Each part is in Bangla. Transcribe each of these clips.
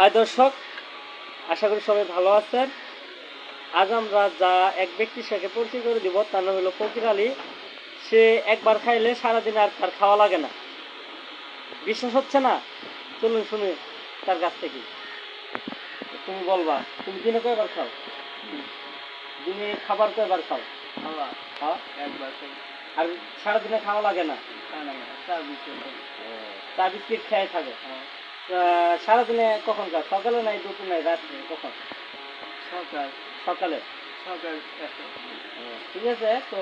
হাই দর্শক আশা করি সবাই ভালো আছেন। আজ আমরা যা এক ব্যক্তির সাথে পরিচয় করে দিব তার নাম হলো ফকির আলী। সে একবার খাইলে সারাদিন আর তার খাওয়া লাগে না। বিশ্বাস হচ্ছে না? চলুন শুনে তার কাছ থেকে। তুমি বলবা তুমি দিনে কয়বার খাও? দিনে খাবার কয়বার খাও? খাওয়া। একবার আর সারাদিনে খাওয়া লাগে না? চা বিস্কুট খাই। খেয়ে থাকে। হ্যাঁ। সারাদিনে কখন খাও সকালে নাই দুপুর? নাই রাত্রে? কখন? সকাল। সকালে? সকাল ঠিক আছে তো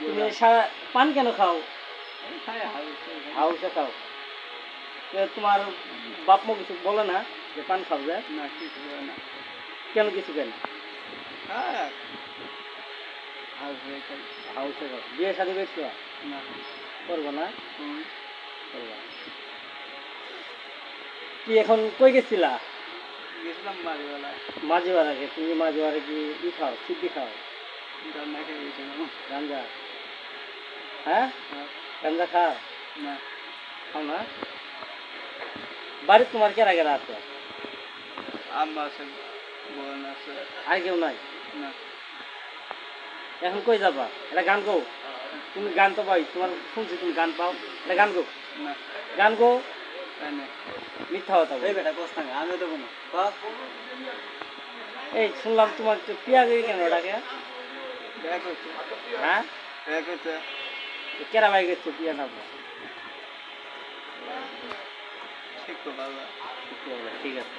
তুমি সারা পান কেন খাও? হাউসে খাও। তোমার বাপ মা কিছু বলে না যে পান খাও যে না কিছু করে না। কেন কিছু কেন? হ্যাঁ হাউসে খাও। বিয়ে শাদি করছ? না। করব না। কি এখন কই গেছিলা? গেছিলাম বাড়াকে তুমি কি ই খাও সিদ্ধি খাও? রান্না খেয়ে গেছিলাম গাঞ্জা? হ্যাঁ? হ্যাঁ। গাঞ্জা খাও? না। খাও না? বাড়ি তোমার কেরা কেরা আছে? আম্মা আছে বোন আছে। আর কেউ নাই? না। এখন কই যাবা? এটা গান গো। তুমি গান তো পাই তোমার শুনছি তুমি গান পাও। এটা গান গো। না। গান গো। মিথ্যা কথা বলো। এই বেটা না আমি দেবো না। এই শুনলাম তোমার তো পিয়া গিয়ে কেন ওটাকে হ্যাঁ? কেরা ভাই গেছো পিয়া না তো ঠিক আছে।